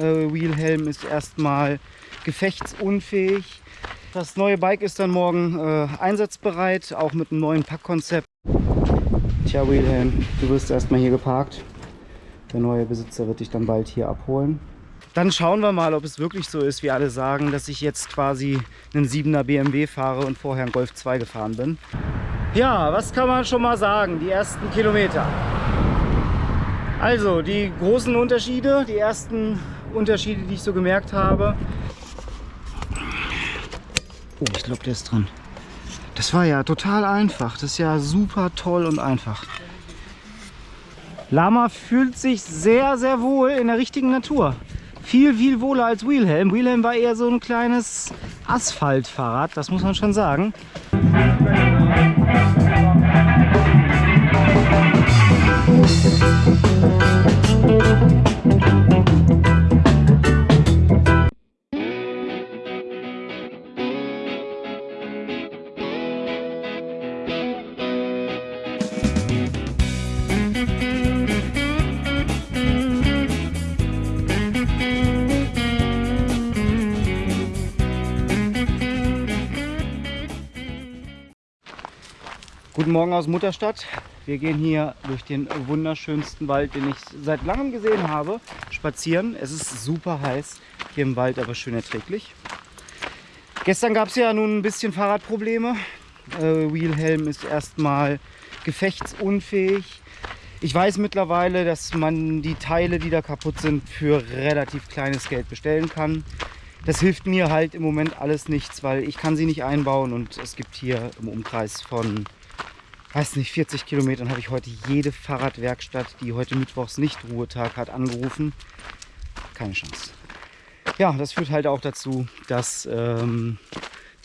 Äh, Wheelhelm ist erstmal gefechtsunfähig. Das neue Bike ist dann morgen äh, einsatzbereit, auch mit einem neuen Packkonzept. Tja, Wheelhelm, du wirst erstmal hier geparkt. Der neue Besitzer wird dich dann bald hier abholen. Dann schauen wir mal, ob es wirklich so ist, wie alle sagen, dass ich jetzt quasi einen 7er BMW fahre und vorher einen Golf 2 gefahren bin. Ja, was kann man schon mal sagen, die ersten Kilometer. Also, die großen Unterschiede, die ersten Unterschiede, die ich so gemerkt habe. Oh, ich glaube, der ist dran. Das war ja total einfach. Das ist ja super toll und einfach. Lama fühlt sich sehr, sehr wohl in der richtigen Natur. Viel, viel wohler als Wheelhelm. Wheelhelm war eher so ein kleines Asphaltfahrrad, das muss man schon sagen. Guten Morgen aus Mutterstadt. Wir gehen hier durch den wunderschönsten Wald, den ich seit langem gesehen habe, spazieren. Es ist super heiß hier im Wald, aber schön erträglich. Gestern gab es ja nun ein bisschen Fahrradprobleme. Äh, Wheelhelm ist erstmal gefechtsunfähig. Ich weiß mittlerweile, dass man die Teile, die da kaputt sind, für relativ kleines Geld bestellen kann. Das hilft mir halt im Moment alles nichts, weil ich kann sie nicht einbauen und es gibt hier im Umkreis von weiß nicht, 40 Kilometern habe ich heute jede Fahrradwerkstatt, die heute Mittwochs nicht Ruhetag hat, angerufen. Keine Chance. Ja, das führt halt auch dazu, dass ähm,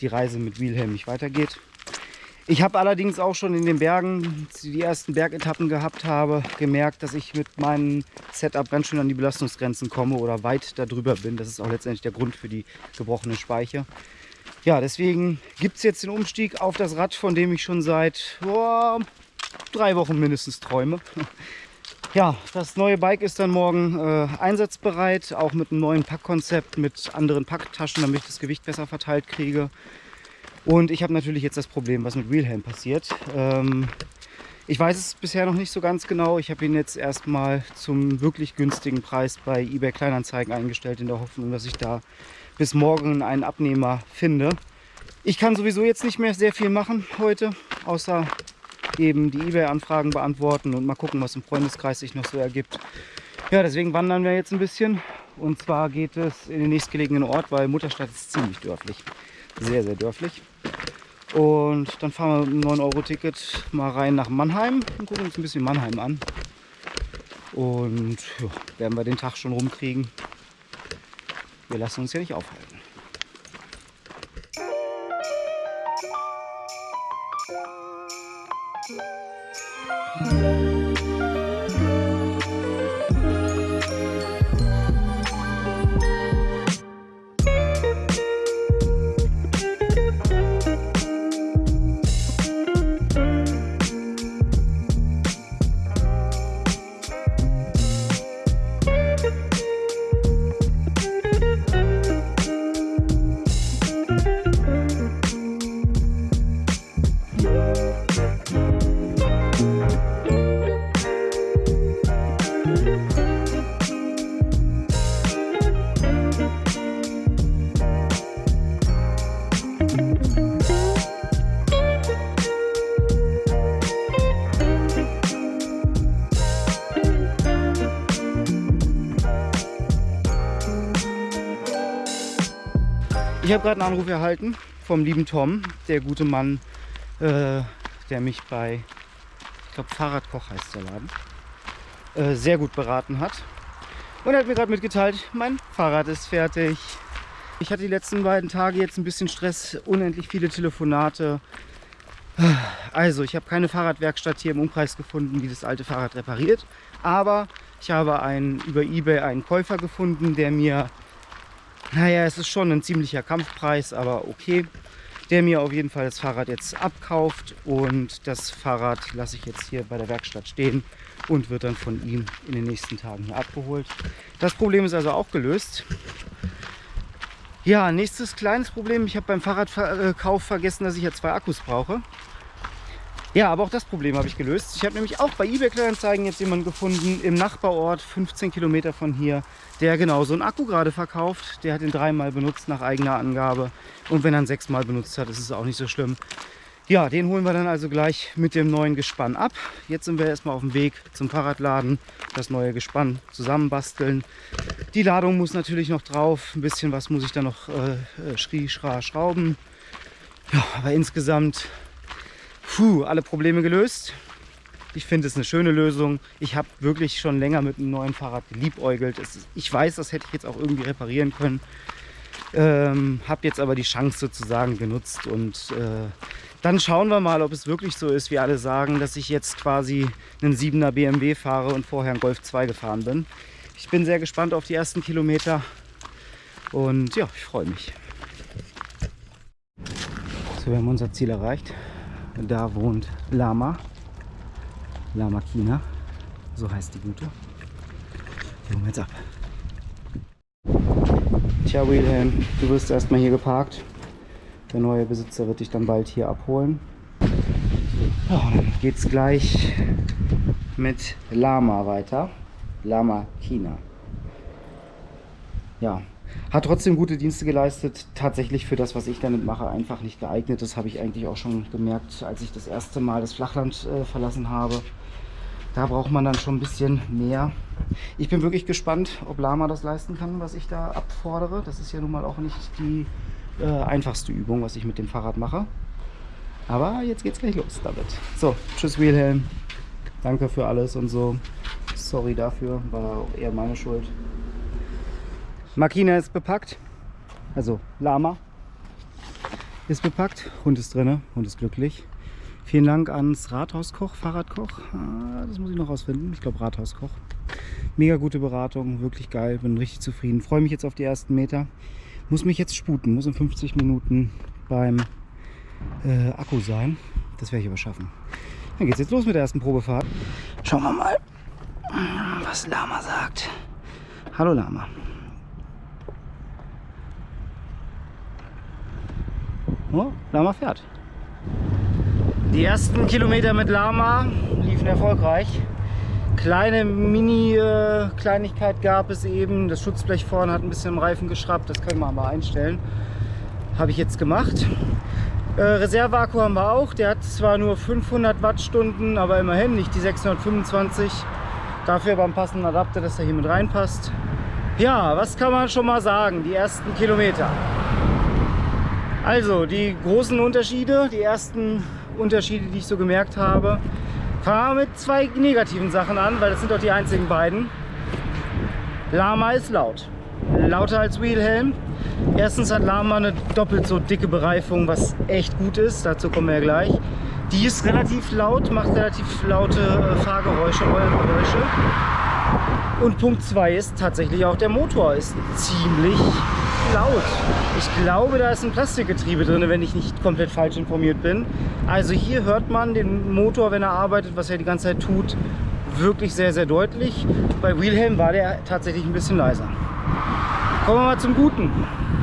die Reise mit Wilhelm nicht weitergeht. Ich habe allerdings auch schon in den Bergen, die ersten Bergetappen gehabt habe, gemerkt, dass ich mit meinem Setup ganz schön an die Belastungsgrenzen komme oder weit darüber bin. Das ist auch letztendlich der Grund für die gebrochene Speiche. Ja, deswegen gibt es jetzt den Umstieg auf das Rad, von dem ich schon seit boah, drei Wochen mindestens träume. Ja, das neue Bike ist dann morgen äh, einsatzbereit, auch mit einem neuen Packkonzept, mit anderen Packtaschen, damit ich das Gewicht besser verteilt kriege. Und ich habe natürlich jetzt das Problem, was mit Wheelhelm passiert. Ähm, ich weiß es bisher noch nicht so ganz genau. Ich habe ihn jetzt erstmal zum wirklich günstigen Preis bei eBay Kleinanzeigen eingestellt, in der Hoffnung, dass ich da bis morgen einen Abnehmer finde. Ich kann sowieso jetzt nicht mehr sehr viel machen heute, außer eben die eBay-Anfragen beantworten und mal gucken, was im Freundeskreis sich noch so ergibt. Ja, deswegen wandern wir jetzt ein bisschen. Und zwar geht es in den nächstgelegenen Ort, weil Mutterstadt ist ziemlich dörflich. Sehr, sehr dörflich. Und dann fahren wir mit einem 9-Euro-Ticket mal rein nach Mannheim und gucken uns ein bisschen Mannheim an. Und ja, werden wir den Tag schon rumkriegen. Wir lassen uns ja nicht aufhalten. Habe gerade einen Anruf erhalten vom lieben Tom, der gute Mann, äh, der mich bei, ich glaube Fahrradkoch heißt der Laden, äh, sehr gut beraten hat. Und er hat mir gerade mitgeteilt, mein Fahrrad ist fertig. Ich hatte die letzten beiden Tage jetzt ein bisschen Stress, unendlich viele Telefonate. Also, ich habe keine Fahrradwerkstatt hier im Umkreis gefunden, die das alte Fahrrad repariert. Aber ich habe einen, über Ebay einen Käufer gefunden, der mir naja, es ist schon ein ziemlicher Kampfpreis, aber okay. der mir auf jeden Fall das Fahrrad jetzt abkauft und das Fahrrad lasse ich jetzt hier bei der Werkstatt stehen und wird dann von ihm in den nächsten Tagen hier abgeholt. Das Problem ist also auch gelöst. Ja, nächstes kleines Problem. Ich habe beim Fahrradkauf vergessen, dass ich ja zwei Akkus brauche. Ja, aber auch das Problem habe ich gelöst. Ich habe nämlich auch bei eBay Kleinanzeigen jetzt jemanden gefunden im Nachbarort, 15 Kilometer von hier, der genau so einen Akku gerade verkauft. Der hat ihn dreimal benutzt nach eigener Angabe. Und wenn er ihn sechsmal benutzt hat, ist es auch nicht so schlimm. Ja, den holen wir dann also gleich mit dem neuen Gespann ab. Jetzt sind wir erstmal auf dem Weg zum Fahrradladen, das neue Gespann zusammenbasteln. Die Ladung muss natürlich noch drauf. Ein bisschen was muss ich da noch äh, schrie, schra, schrauben. Ja, aber insgesamt Puh, alle Probleme gelöst. Ich finde es eine schöne Lösung. Ich habe wirklich schon länger mit einem neuen Fahrrad geliebäugelt. Ist, ich weiß, das hätte ich jetzt auch irgendwie reparieren können. Ähm, habe jetzt aber die Chance sozusagen genutzt und äh, dann schauen wir mal, ob es wirklich so ist, wie alle sagen, dass ich jetzt quasi einen 7er BMW fahre und vorher einen Golf 2 gefahren bin. Ich bin sehr gespannt auf die ersten Kilometer und ja, ich freue mich. So, wir haben unser Ziel erreicht. Da wohnt Lama. Lama China. So heißt die Gute. Die holen wir jetzt ab. Tja, Wilhelm, du wirst erstmal hier geparkt. Der neue Besitzer wird dich dann bald hier abholen. Ja, dann geht's gleich mit Lama weiter. Lama China. Ja, hat trotzdem gute Dienste geleistet. Tatsächlich für das, was ich damit mache, einfach nicht geeignet. Das habe ich eigentlich auch schon gemerkt, als ich das erste Mal das Flachland äh, verlassen habe. Da braucht man dann schon ein bisschen mehr. Ich bin wirklich gespannt, ob Lama das leisten kann, was ich da abfordere. Das ist ja nun mal auch nicht die äh, einfachste Übung, was ich mit dem Fahrrad mache. Aber jetzt geht's gleich los damit. So, tschüss Wilhelm. Danke für alles und so. Sorry dafür, war eher meine Schuld. Makina ist bepackt. Also Lama ist bepackt. Hund ist drin. Hund ist glücklich. Vielen Dank ans Rathauskoch, Fahrradkoch. Ah, das muss ich noch rausfinden. Ich glaube Rathauskoch. Mega gute Beratung, wirklich geil. Bin richtig zufrieden. Freue mich jetzt auf die ersten Meter. Muss mich jetzt sputen. Muss in 50 Minuten beim äh, Akku sein. Das werde ich aber schaffen. Dann geht es jetzt los mit der ersten Probefahrt. Schauen wir mal, was Lama sagt. Hallo Lama. Oh, Lama fährt. Die ersten Kilometer mit Lama liefen erfolgreich. Kleine Mini-Kleinigkeit äh, gab es eben. Das Schutzblech vorne hat ein bisschen im Reifen geschraubt. Das können wir aber einstellen. Habe ich jetzt gemacht. Äh, haben wir auch. Der hat zwar nur 500 Wattstunden, aber immerhin nicht die 625. Dafür beim passenden Adapter, dass er hier mit reinpasst. Ja, was kann man schon mal sagen? Die ersten Kilometer. Also, die großen Unterschiede, die ersten Unterschiede, die ich so gemerkt habe. Fangen wir mit zwei negativen Sachen an, weil das sind doch die einzigen beiden. Lama ist laut. Lauter als Wheelhelm. Erstens hat Lama eine doppelt so dicke Bereifung, was echt gut ist. Dazu kommen wir ja gleich. Die ist relativ laut, macht relativ laute äh, Fahrgeräusche, Geräusche. Und Punkt 2 ist tatsächlich auch der Motor ist ziemlich laut. Ich glaube, da ist ein Plastikgetriebe drin, wenn ich nicht komplett falsch informiert bin. Also hier hört man den Motor, wenn er arbeitet, was er die ganze Zeit tut, wirklich sehr, sehr deutlich. Bei Wilhelm war der tatsächlich ein bisschen leiser. Kommen wir mal zum Guten.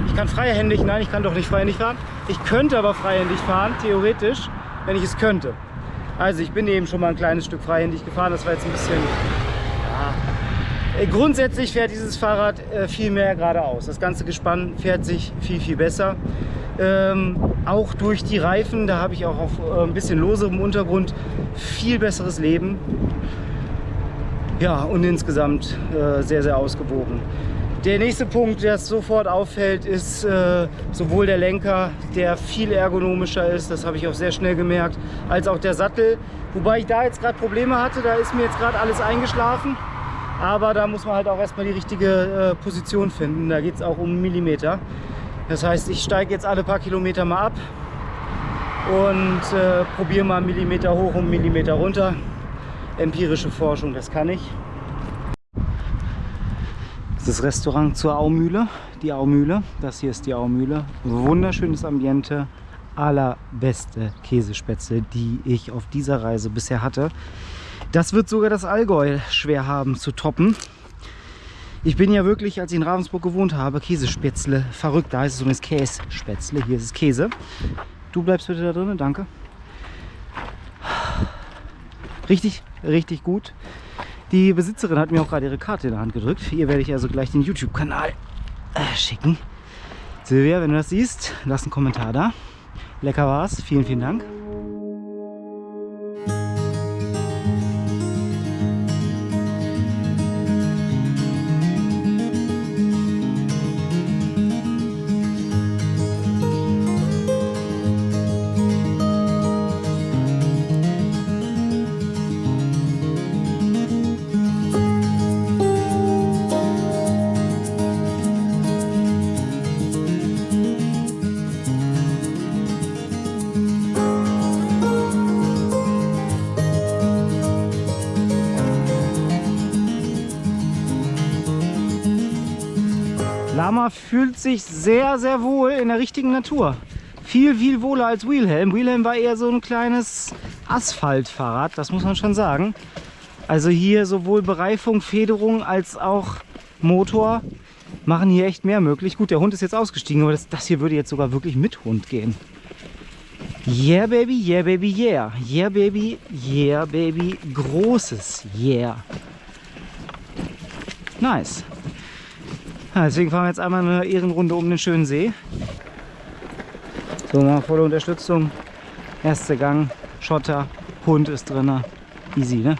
Ich kann freihändig, nein, ich kann doch nicht freihändig fahren. Ich könnte aber freihändig fahren, theoretisch, wenn ich es könnte. Also ich bin eben schon mal ein kleines Stück freihändig gefahren, das war jetzt ein bisschen grundsätzlich fährt dieses Fahrrad äh, viel mehr geradeaus. Das ganze Gespann fährt sich viel, viel besser. Ähm, auch durch die Reifen, da habe ich auch auf äh, ein bisschen loserem Untergrund viel besseres Leben. Ja, und insgesamt äh, sehr, sehr ausgewogen. Der nächste Punkt, der sofort auffällt, ist äh, sowohl der Lenker, der viel ergonomischer ist, das habe ich auch sehr schnell gemerkt, als auch der Sattel. Wobei ich da jetzt gerade Probleme hatte, da ist mir jetzt gerade alles eingeschlafen. Aber da muss man halt auch erstmal die richtige äh, Position finden. Da geht es auch um Millimeter. Das heißt, ich steige jetzt alle paar Kilometer mal ab und äh, probiere mal Millimeter hoch und Millimeter runter. Empirische Forschung, das kann ich. Das ist das Restaurant zur Aumühle, die Aumühle. Das hier ist die Aumühle. Wunderschönes Ambiente, allerbeste Käsespätzle, die ich auf dieser Reise bisher hatte. Das wird sogar das Allgäu schwer haben zu toppen. Ich bin ja wirklich, als ich in Ravensburg gewohnt habe, Käsespätzle verrückt. Da heißt es übrigens Kässpätzle, hier ist es Käse. Du bleibst bitte da drin, danke. Richtig, richtig gut. Die Besitzerin hat mir auch gerade ihre Karte in der Hand gedrückt. Hier werde ich also gleich den YouTube-Kanal äh, schicken. Silvia, wenn du das siehst, lass einen Kommentar da. Lecker war's. Vielen, vielen Dank. Fühlt sich sehr, sehr wohl in der richtigen Natur. Viel, viel wohler als Wheelhelm. Wheelhelm war eher so ein kleines Asphaltfahrrad, das muss man schon sagen. Also hier sowohl Bereifung, Federung als auch Motor machen hier echt mehr möglich. Gut, der Hund ist jetzt ausgestiegen, aber das, das hier würde jetzt sogar wirklich mit Hund gehen. Yeah, baby, yeah, baby, yeah. Yeah, baby, yeah, baby. Großes Yeah. Nice. Deswegen fahren wir jetzt einmal eine Ehrenrunde um den schönen See. So, mal volle Unterstützung. Erster Gang, Schotter, Hund ist drin. Easy, ne?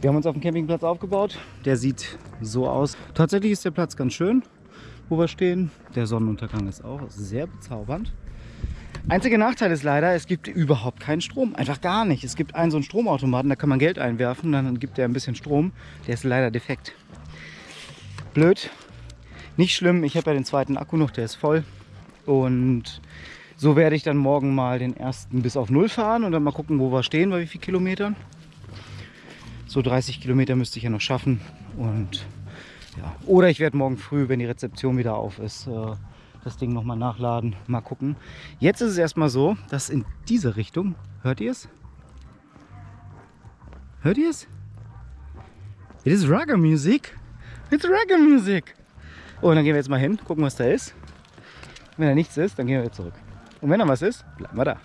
Wir haben uns auf dem Campingplatz aufgebaut. Der sieht so aus. Tatsächlich ist der Platz ganz schön, wo wir stehen. Der Sonnenuntergang ist auch sehr bezaubernd. Einziger Nachteil ist leider, es gibt überhaupt keinen Strom. Einfach gar nicht. Es gibt einen so einen Stromautomaten, da kann man Geld einwerfen, dann gibt der ein bisschen Strom. Der ist leider defekt. Blöd. Nicht schlimm, ich habe ja den zweiten Akku noch, der ist voll. Und so werde ich dann morgen mal den ersten bis auf Null fahren und dann mal gucken, wo wir stehen, bei wie vielen Kilometern. So 30 Kilometer müsste ich ja noch schaffen. Und ja. Oder ich werde morgen früh, wenn die Rezeption wieder auf ist, äh, das Ding nochmal nachladen. Mal gucken. Jetzt ist es erstmal so, dass in diese Richtung, hört ihr es? Hört ihr es? It is Ragga Music. It's Ragga Music. Oh, und dann gehen wir jetzt mal hin, gucken, was da ist. Wenn da nichts ist, dann gehen wir zurück. Und wenn da was ist, bleiben wir da.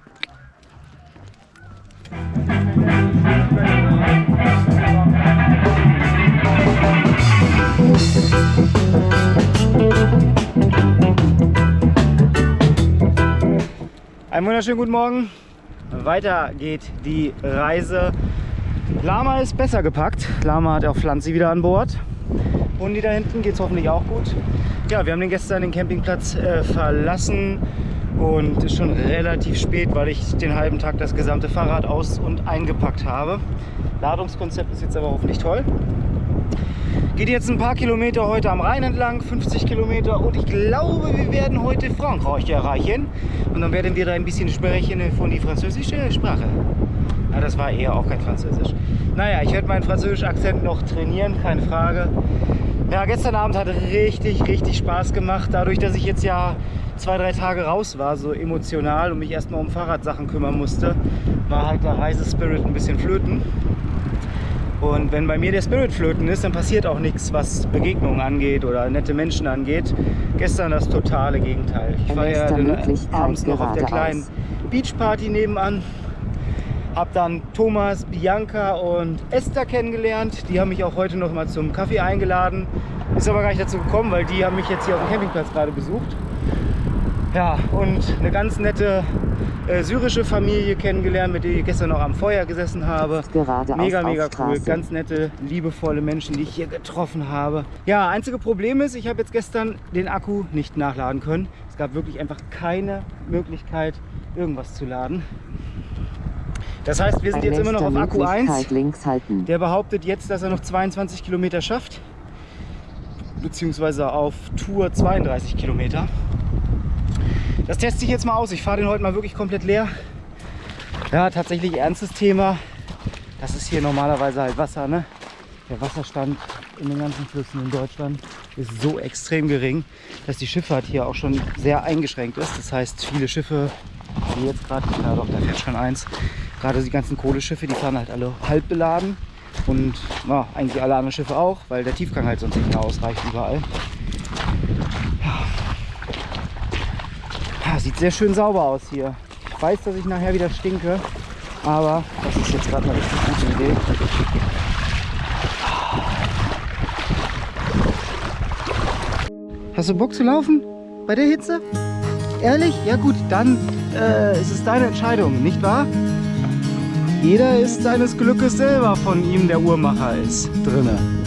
Einen wunderschönen guten Morgen. Weiter geht die Reise. Lama ist besser gepackt. Lama hat auch Pflanze wieder an Bord. Und die da hinten geht es hoffentlich auch gut. Ja, wir haben den gestern den Campingplatz äh, verlassen und ist schon relativ spät, weil ich den halben Tag das gesamte Fahrrad aus- und eingepackt habe. Ladungskonzept ist jetzt aber hoffentlich toll. Geht jetzt ein paar Kilometer heute am Rhein entlang, 50 Kilometer und ich glaube, wir werden heute Frankreich erreichen. Und dann werden wir da ein bisschen sprechen von die französische Sprache. Na, das war eher auch kein Französisch. Naja, ich werde meinen französischen Akzent noch trainieren, keine Frage. Ja, gestern Abend hat richtig, richtig Spaß gemacht. Dadurch, dass ich jetzt ja zwei, drei Tage raus war, so emotional und mich erstmal um Fahrradsachen kümmern musste, war halt der Reisespirit ein bisschen flöten. Und wenn bei mir der Spirit flöten ist, dann passiert auch nichts, was Begegnungen angeht oder nette Menschen angeht. Gestern das totale Gegenteil. Ich war ja abends noch auf der kleinen Beachparty nebenan. Hab dann Thomas, Bianca und Esther kennengelernt. Die haben mich auch heute noch mal zum Kaffee eingeladen. Ist aber gar nicht dazu gekommen, weil die haben mich jetzt hier auf dem Campingplatz gerade besucht. Ja, und eine ganz nette äh, syrische Familie kennengelernt, mit der ich gestern noch am Feuer gesessen habe. Gerade mega, mega cool. Ganz nette, liebevolle Menschen, die ich hier getroffen habe. Ja, einzige Problem ist, ich habe jetzt gestern den Akku nicht nachladen können. Es gab wirklich einfach keine Möglichkeit, irgendwas zu laden. Das heißt, wir sind Bei jetzt immer noch auf Akku 1. Möglichkeit links halten. Der behauptet jetzt, dass er noch 22 Kilometer schafft. Beziehungsweise auf Tour 32 Kilometer. Das teste ich jetzt mal aus. Ich fahre den heute mal wirklich komplett leer. Ja, tatsächlich ernstes Thema. Das ist hier normalerweise halt Wasser, ne? der Wasserstand in den ganzen Flüssen in Deutschland ist so extrem gering, dass die Schifffahrt hier auch schon sehr eingeschränkt ist. Das heißt, viele Schiffe, wie jetzt gerade, ja doch, da fährt schon eins, gerade die ganzen Kohleschiffe, die fahren halt alle halb beladen und ja, eigentlich alle anderen Schiffe auch, weil der Tiefgang halt sonst nicht mehr ausreicht überall. Ja. Sieht sehr schön sauber aus hier. Ich weiß, dass ich nachher wieder stinke, aber das ist jetzt gerade eine richtig gute Idee. Hast du Bock zu laufen? Bei der Hitze? Ehrlich? Ja gut, dann äh, ist es deine Entscheidung, nicht wahr? Jeder ist seines Glückes selber von ihm, der Uhrmacher ist drinne.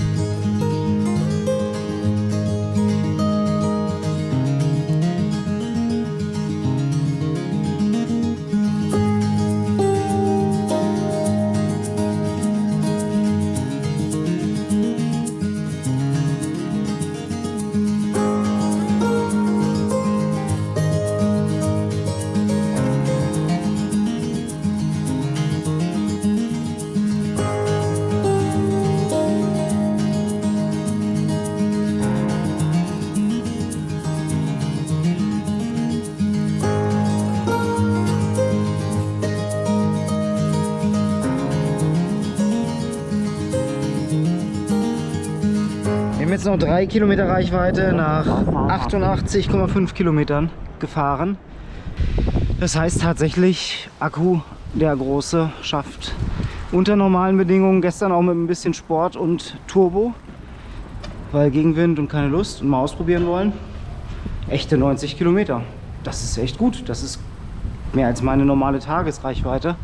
Noch drei Kilometer Reichweite nach 88,5 Kilometern gefahren. Das heißt tatsächlich, Akku, der große, schafft unter normalen Bedingungen, gestern auch mit ein bisschen Sport und Turbo, weil Gegenwind und keine Lust und mal ausprobieren wollen, echte 90 Kilometer. Das ist echt gut, das ist mehr als meine normale Tagesreichweite.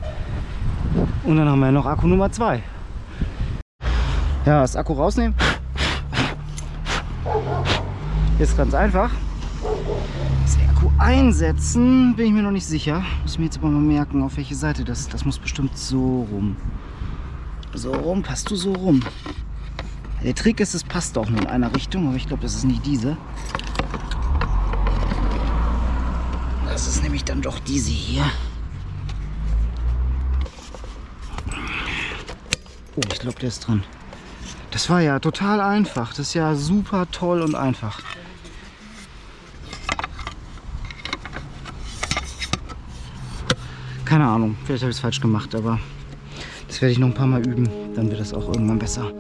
Und dann haben wir noch Akku Nummer 2. Ja, das Akku rausnehmen. Ist ganz einfach. Das Akku einsetzen, bin ich mir noch nicht sicher. Muss ich mir jetzt aber mal merken, auf welche Seite das. Das muss bestimmt so rum. So rum, passt du so rum. Der Trick ist, es passt auch nur in einer Richtung, aber ich glaube, das ist nicht diese. Das ist nämlich dann doch diese hier. Oh, ich glaube, der ist dran. Das war ja total einfach. Das ist ja super toll und einfach. Keine Ahnung, vielleicht habe ich es falsch gemacht, aber das werde ich noch ein paar Mal üben. Dann wird das auch irgendwann besser.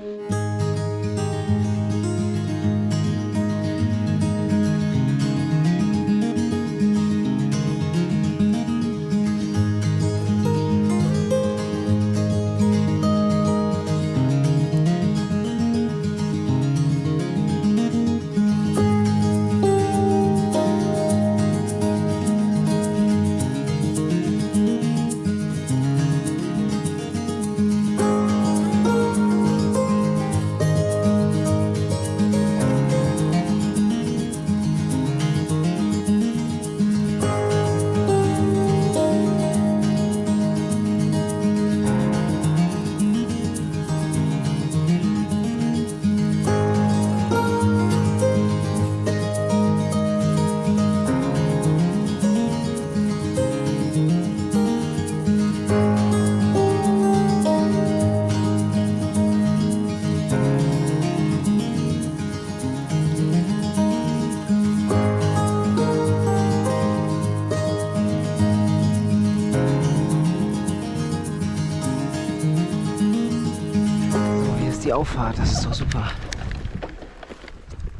Auffahrt, das ist doch super.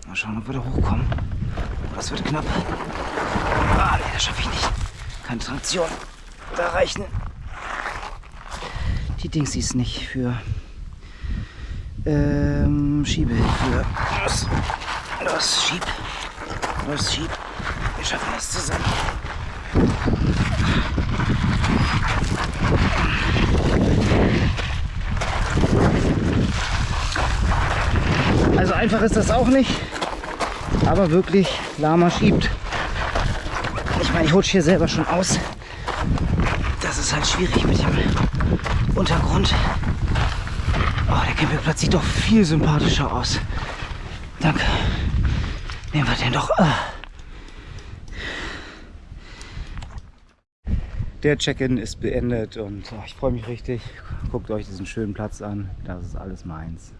Mal schauen, ob wir da hochkommen. Oh, das wird knapp. Ah, nee, das schaffe ich nicht. Keine Traktion. Da reichen die Dings ist nicht für ähm, Schiebehilfe. Los, los, schieb. Los, schieb. Wir schaffen das zusammen. Also einfach ist das auch nicht, aber wirklich Lama schiebt. Ich meine, ich rutsche hier selber schon aus. Das ist halt schwierig mit dem Untergrund. Oh, der Campingplatz sieht doch viel sympathischer aus. Danke. Nehmen wir den doch. Ah. Der Check-in ist beendet und oh, ich freue mich richtig. Guckt euch diesen schönen Platz an. Das ist alles meins.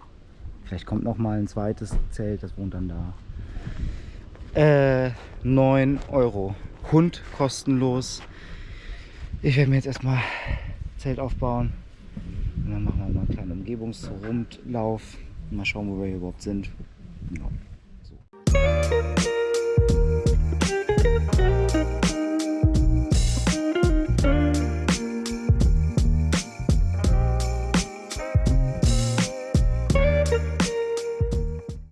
Vielleicht kommt noch mal ein zweites Zelt, das wohnt dann da. Äh, 9 Euro. Hund kostenlos. Ich werde mir jetzt erstmal Zelt aufbauen. Und dann machen wir mal einen kleinen Umgebungsrundlauf. Mal schauen, wo wir hier überhaupt sind. Ja.